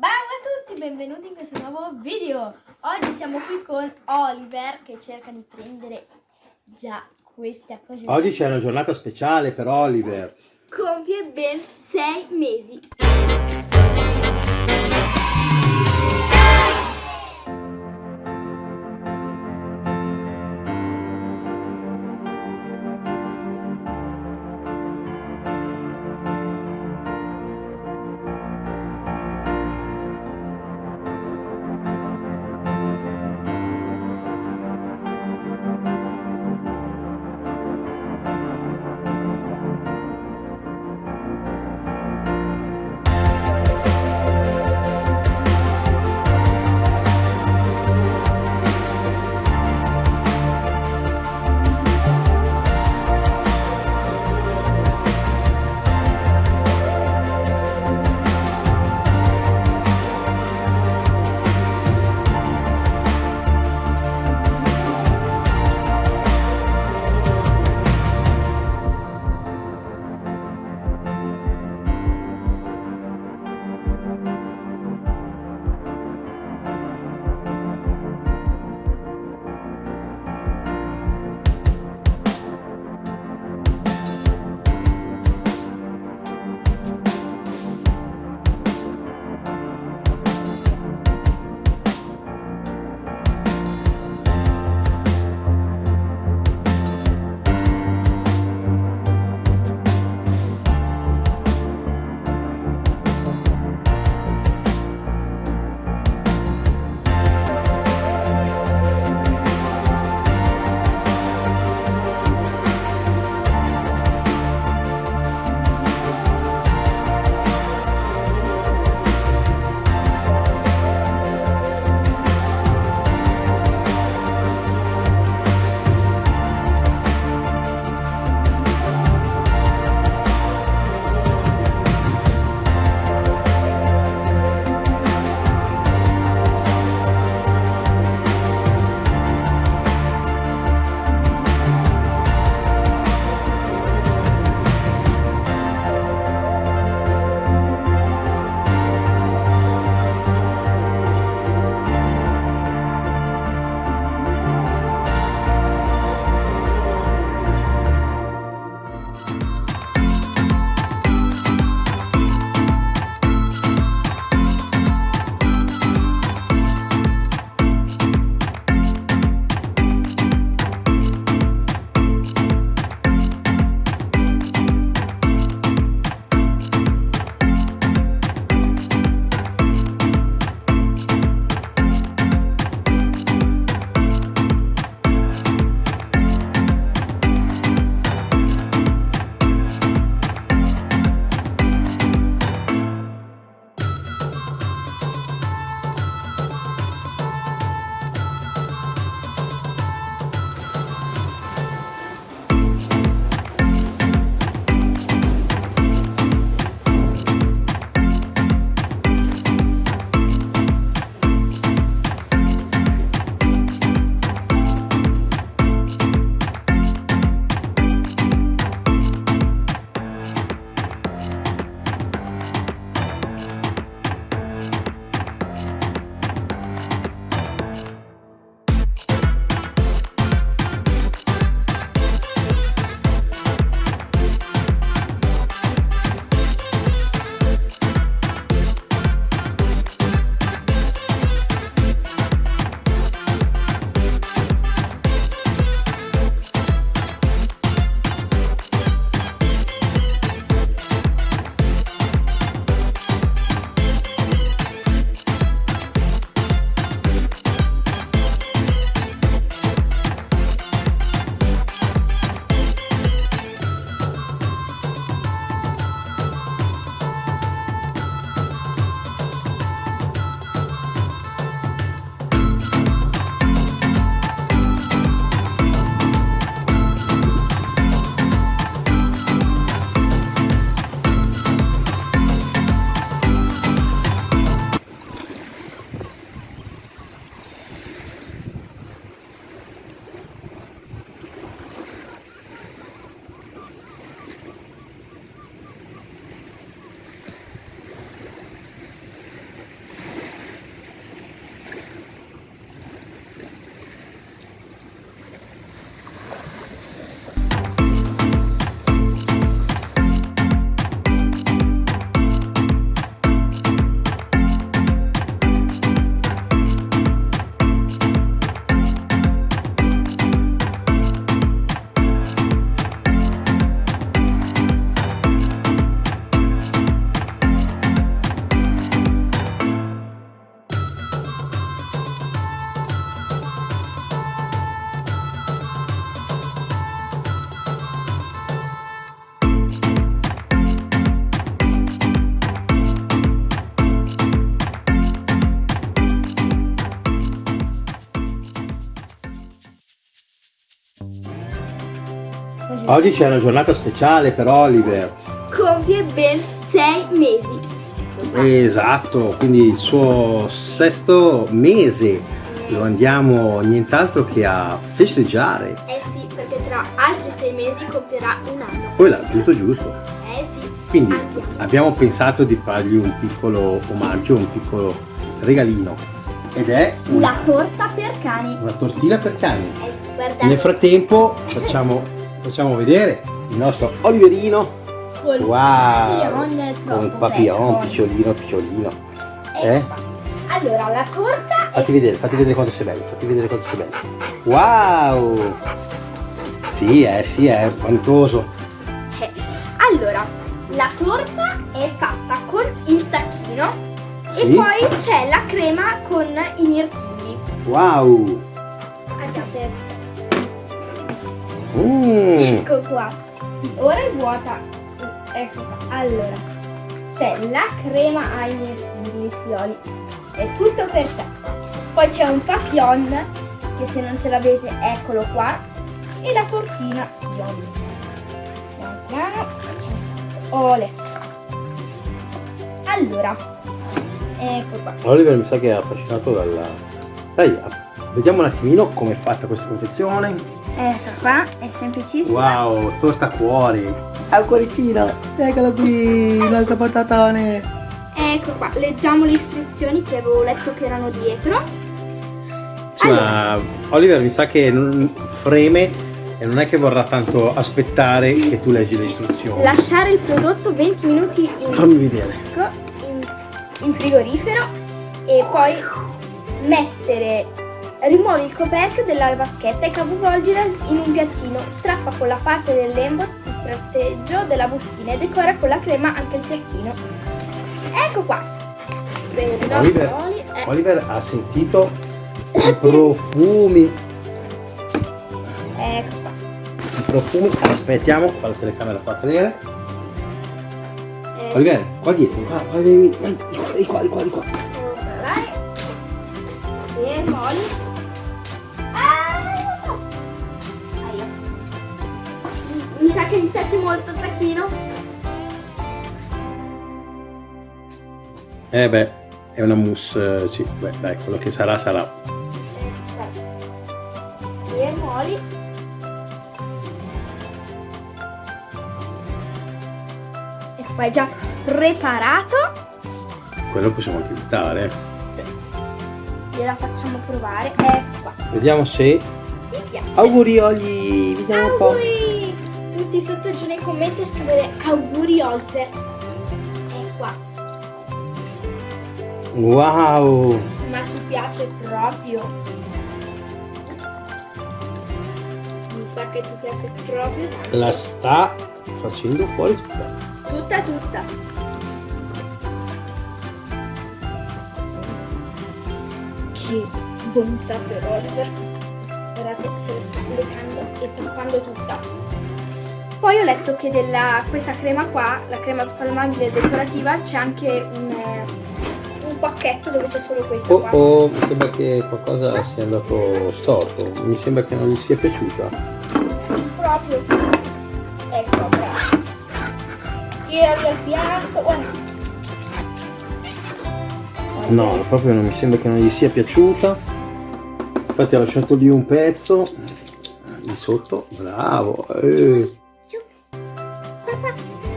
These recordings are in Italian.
Ciao a tutti, benvenuti in questo nuovo video. Oggi siamo qui con Oliver che cerca di prendere già questa cosa. Oggi c'è una giornata speciale per Oliver. Compie ben sei mesi. Oggi c'è una giornata speciale per Oliver. Compie ben sei mesi. Esatto, quindi il suo sesto mese lo andiamo nient'altro che a festeggiare. Eh sì, perché tra altri sei mesi compierà un anno. Poi là, giusto giusto. Eh sì. Quindi Andiamo. abbiamo pensato di fargli un piccolo omaggio, un piccolo regalino. Ed è una, La torta per cani. una tortina per cani. Eh sì, guardate. Nel frattempo facciamo, facciamo vedere il nostro Oliverino Col Wow. con un papillon picciolino picciolino. Ecco Eh? Allora, la torta Fatti vedere, fatti vedere quanto sei bello, fatti vedere quanto sei bello. Wow! Sì, eh, sì, è vantoso. Eh, Allora, la torta è fatta con il tacchino Sì. e poi c'è la crema con i mirtilli. Wow! Mm. ecco qua. Sì, ora è vuota. Ecco qua. Allora, c'è la crema ai mirtilli, sioli. È tutto per te. Poi c'è un papillon, che se non ce l'avete, eccolo qua. E la tortina sioli. Piano piano. Ole. Allora, ecco qua. Oliver mi sa che è affascinato dalla... Dai, vediamo un attimino come è fatta questa confezione. Ecco qua, è semplicissimo. Wow, torta a cuore. Al cuoricino, eccolo qui, il nostro patatone. Ecco qua, leggiamo le istruzioni che avevo letto che erano dietro. Sì, ma Oliver mi sa che non freme e non è che vorrà tanto aspettare che tu leggi le istruzioni. Lasciare il prodotto 20 minuti in, Fammi vedere. in, in frigorifero e poi mettere, rimuovi il coperchio della vaschetta e capovolgila in un piattino. Strappa con la parte del lembo il tratteggio della bustina e decora con la crema anche il piattino. Ecco qua. Oliver, oli, eh, Oliver ha sentito i profumi. ecco qua. I profumi. Aspettiamo, fa la telecamera fa cadere. Eh, Oliver, qua dietro, qua, vai, vai, vai, di qua, di qua, di qua, di qua. Vai. E moli. Sa che gli piace molto il tacchino. Eh beh, è una mousse, eh, sì, beh, dai, quello che sarà sarà. E moli. E qua è già preparato. Quello possiamo anche evitare. Gliela facciamo provare. Ecco qua. Vediamo se... Ti piace? Auguri Oli, vediamo un po'. Tutti sotto giù nei commenti a scrivere auguri Oliver. E qua. Wow! Ma ti piace proprio? Mi sa che ti piace proprio tanto. La sta facendo fuori tutta. Tutta tutta. Che bontà per Oliver. Guardate se la sta leccando e tappando tutta. Poi ho letto che della questa crema qua, la crema spalmabile decorativa, c'è anche un, eh, un pacchetto dove c'è solo questa Oh oh, mi sembra che qualcosa sia andato storto. Mi sembra che non gli sia piaciuta. proprio ecco bravo tira via il piatto guarda No, proprio non mi sembra che non gli sia piaciuta. Infatti ha lasciato lì un pezzo di sotto. Bravo. Eh.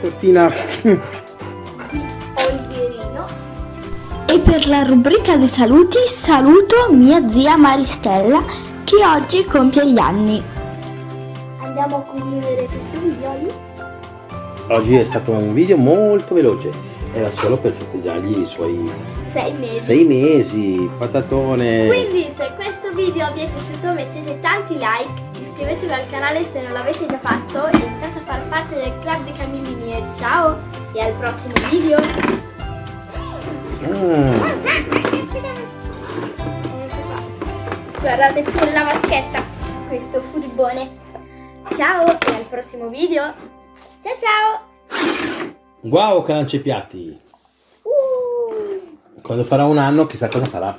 Tortina. di Oliverino e per la rubrica dei saluti saluto mia zia Maristella che oggi compie gli anni andiamo a concludere questo video Oli? Oggi è stato un video molto veloce. Era solo per festeggiargli i suoi sei mesi sei mesi. Patatone. Quindi se questo video vi è piaciuto mettete tanti like, iscrivetevi al canale se non l'avete già fatto e far parte del club dei Camillini e ciao e al prossimo video! Mm. Guardate pure la vaschetta, questo furbone. Ciao e al prossimo video! Ciao ciao! Wow, che lancia i piatti. Uh. Quando farà un anno chissà cosa farà.